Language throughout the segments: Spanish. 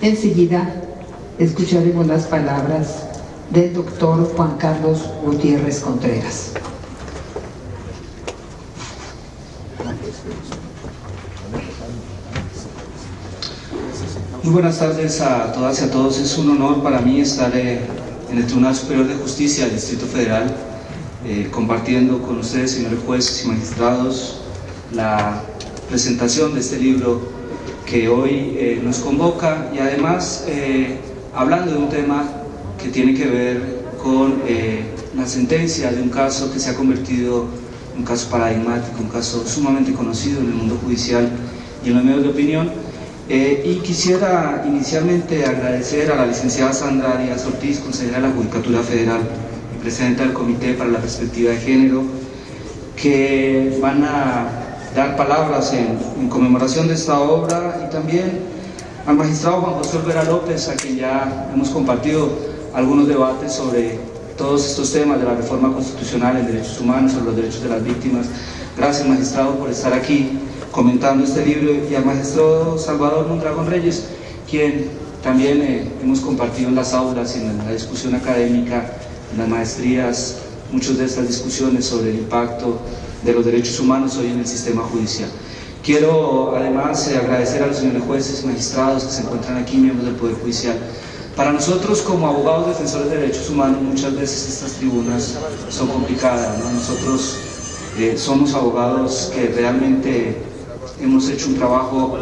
Enseguida escucharemos las palabras del doctor Juan Carlos Gutiérrez Contreras. Muy buenas tardes a todas y a todos. Es un honor para mí estar eh, en el Tribunal Superior de Justicia del Distrito Federal eh, compartiendo con ustedes, señores jueces y magistrados, la presentación de este libro que hoy eh, nos convoca y además hablando de un tema que tiene que ver con la sentencia de un caso que se ha convertido en un caso paradigmático, un caso sumamente conocido en el mundo judicial y en los medios de opinión, eh, y quisiera inicialmente agradecer a la licenciada Sandra Díaz Ortiz, consejera de la Judicatura Federal y presidenta del Comité para la Perspectiva de Género, que van a dar palabras en, conmemoración de esta obra y también al magistrado Juan José Olvera López, a quien ya hemos compartido algunos debates sobre todos estos temas de la reforma constitucional en derechos humanos, sobre los derechos de las víctimas. Gracias magistrado por estar aquí comentando este libro y al maestro Salvador Mondragón Reyes, quien también eh, hemos compartido en las aulas en la discusión académica, en las maestrías, muchas de estas discusiones sobre el impacto de los derechos humanos hoy en el sistema judicial. Quiero además eh, agradecer a los señores jueces magistrados que se encuentran aquí, miembros del Poder Judicial. Para nosotros como abogados defensores de derechos humanos muchas veces estas tribunas son complicadas. Nosotros eh, somos abogados que realmente hemos hecho un trabajo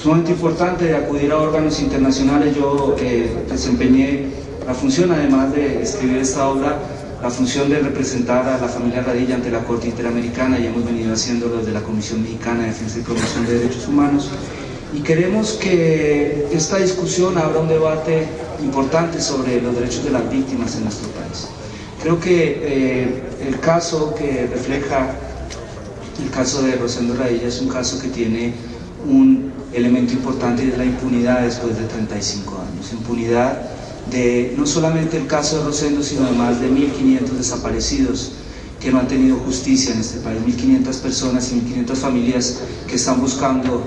sumamente importante de acudir a órganos internacionales. Yo eh, desempeñé la función, además de escribir esta obra, la función de representar a la familia Radilla ante la Corte Interamericana y hemos venido haciéndolo desde la Comisión Mexicana de Defensa y Promoción de Derechos Humanos. Y queremos que esta discusión abra un debate importante sobre los derechos de las víctimas en nuestro país. Creo que eh, el caso que refleja el caso de Rosendo Radilla es un caso que tiene un elemento importante de la impunidad después de 35 años. Impunidad de no solamente el caso de Rosendo, sino de más de 1.500 desaparecidos que no han tenido justicia en este país, 1.500 personas y 1.500 familias que están buscando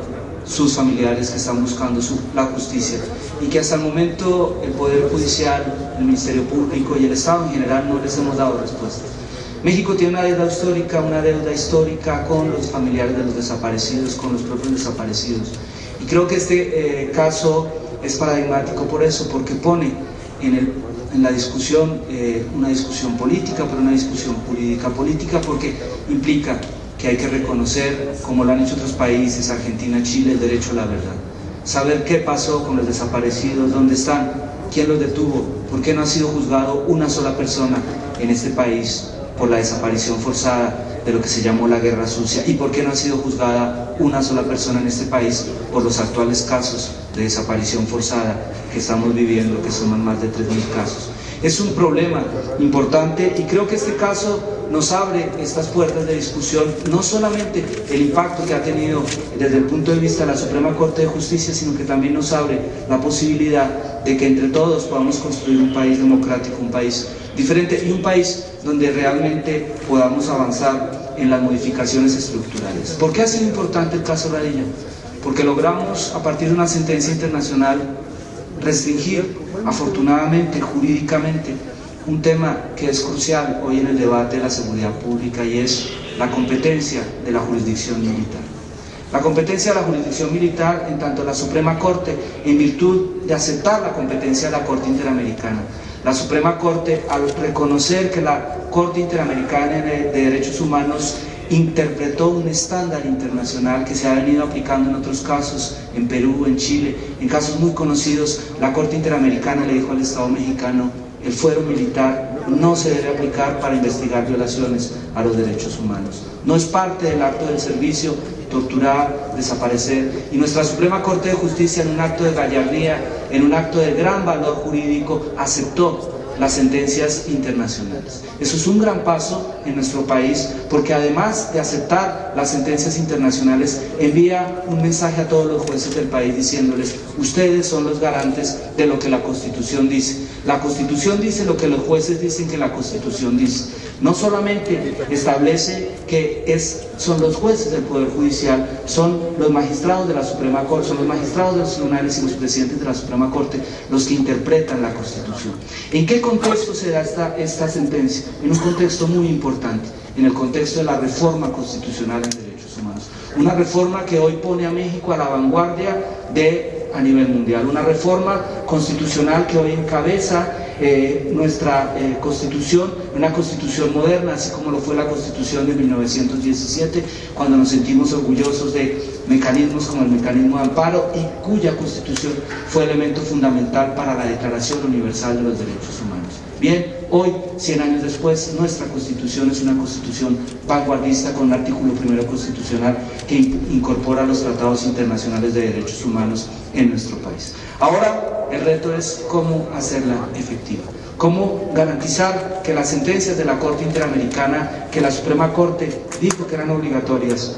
sus familiares, que están buscando la justicia y que hasta el momento el Poder Judicial, el Ministerio Público y el Estado en general no les hemos dado respuesta. México tiene una deuda histórica, una deuda histórica con los familiares de los desaparecidos, con los propios desaparecidos. Y creo que este eh, caso es paradigmático por eso, porque pone en, la discusión eh, una discusión política, pero una discusión jurídica política, porque implica que hay que reconocer, como lo han hecho otros países, Argentina, Chile, el derecho a la verdad. Saber qué pasó con los desaparecidos, dónde están, quién los detuvo, por qué no ha sido juzgado una sola persona en este país por la desaparición forzada de lo que se llamó la guerra sucia y por qué no ha sido juzgada una sola persona en este país por los actuales casos de desaparición forzada que estamos viviendo, que suman más de 3.000 casos. Es un problema importante y creo que este caso nos abre estas puertas de discusión, no solamente el impacto que ha tenido desde el punto de vista de la Suprema Corte de Justicia, sino que también nos abre la posibilidad de que entre todos podamos construir un país democrático, un país diferente y un país donde realmente podamos avanzar en las modificaciones estructurales. ¿Por qué ha sido importante el caso Radilla? Porque logramos, a partir de una sentencia internacional, restringir, afortunadamente, jurídicamente, un tema que es crucial hoy en el debate de la seguridad pública y es la competencia de la jurisdicción militar. La competencia de la jurisdicción militar en tanto la Suprema Corte, en virtud de aceptar la competencia de la Corte Interamericana, la Suprema Corte, al reconocer que la Corte Interamericana de Derechos Humanos interpretó un estándar internacional que se ha venido aplicando en otros casos, en Perú, en Chile, en casos muy conocidos, la Corte Interamericana le dijo al Estado mexicano, el fuero militar no se debe aplicar para investigar violaciones a los derechos humanos. No es parte del acto del servicio torturar, desaparecer. Y nuestra Suprema Corte de Justicia en un acto de gallardía, en un acto de gran valor jurídico, aceptó las sentencias internacionales. Eso es un gran paso en nuestro país porque además de aceptar las sentencias internacionales envía un mensaje a todos los jueces del país diciéndoles ustedes son los garantes de lo que la Constitución dice. La Constitución dice lo que los jueces dicen que la Constitución dice. No solamente establece que es, son los jueces del Poder Judicial, son los magistrados de la Suprema Corte, son los magistrados de los tribunales y los presidentes de la Suprema Corte los que interpretan la Constitución. ¿En qué contexto se da esta, esta sentencia? En un contexto muy importante, en el contexto de la reforma constitucional en derechos humanos. Una reforma que hoy pone a México a la vanguardia de a nivel mundial. Una reforma constitucional que hoy encabeza eh, nuestra eh, constitución, una constitución moderna, así como lo fue la constitución de 1917, cuando nos sentimos orgullosos de mecanismos como el mecanismo de amparo y cuya constitución fue elemento fundamental para la Declaración Universal de los Derechos Humanos. Bien, hoy, 100 años después, nuestra constitución es una constitución vanguardista con un artículo primero constitucional que incorpora los tratados internacionales de derechos humanos en nuestro país. Ahora, el reto es cómo hacerla efectiva. Cómo garantizar que las sentencias de la Corte Interamericana, que la Suprema Corte dijo que eran obligatorias,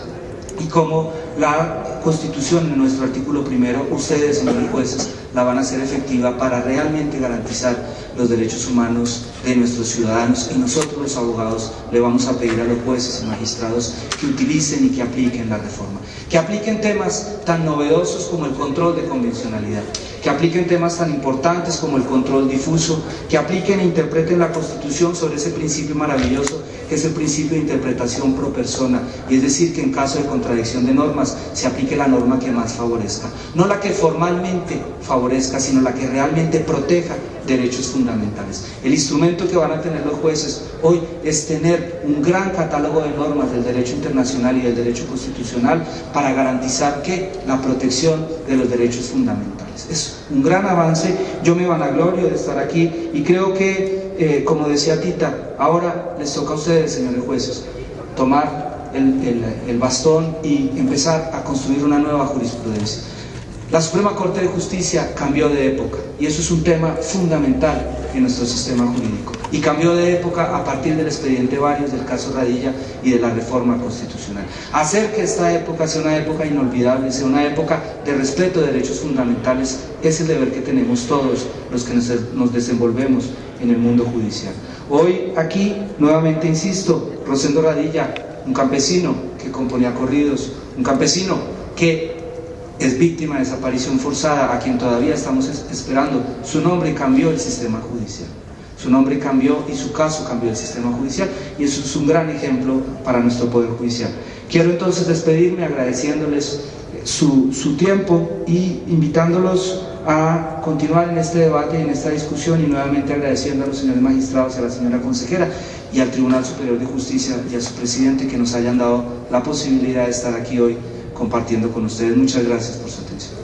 y cómo la Constitución en nuestro artículo primero, ustedes, señores jueces, la van a hacer efectiva para realmente garantizar los derechos humanos de nuestros ciudadanos. Y nosotros los abogados le vamos a pedir a los jueces y magistrados que utilicen y que apliquen la reforma, que apliquen temas tan novedosos como el control de convencionalidad, que apliquen temas tan importantes como el control difuso, que apliquen e interpreten la Constitución sobre ese principio maravilloso que es el principio de interpretación pro persona, y es decir, que en caso de contradicción de normas se aplique la norma que más favorezca, no la que formalmente favorezca, sino la que realmente proteja derechos fundamentales. El instrumento que van a tener los jueces hoy es tener un gran catálogo de normas del derecho internacional y del derecho constitucional para garantizar que la protección de los derechos fundamentales. Es un gran avance, yo me vanaglorio de estar aquí y creo que, eh, como decía Tita, ahora les toca a ustedes, señores jueces, tomar el, bastón y empezar a construir una nueva jurisprudencia. La Suprema Corte de Justicia cambió de época y eso es un tema fundamental en nuestro sistema jurídico. Y cambió de época a partir del expediente varios del caso Radilla y de la reforma constitucional. Hacer que esta época sea una época inolvidable, sea una época de respeto de derechos fundamentales, es el deber que tenemos todos los que nos desenvolvemos en el mundo judicial. Hoy aquí, nuevamente insisto, Rosendo Radilla, un campesino que componía corridos, un campesino que es víctima de desaparición forzada, a quien todavía estamos esperando. Su nombre cambió el sistema judicial. Su nombre cambió y su caso cambió el sistema judicial y eso es un gran ejemplo para nuestro Poder Judicial. Quiero entonces despedirme agradeciéndoles su, su tiempo y invitándolos a continuar en este debate y en esta discusión y nuevamente agradeciendo a los señores magistrados y a la señora consejera y al Tribunal Superior de Justicia y a su presidente que nos hayan dado la posibilidad de estar aquí hoy compartiendo con ustedes. Muchas gracias por su atención.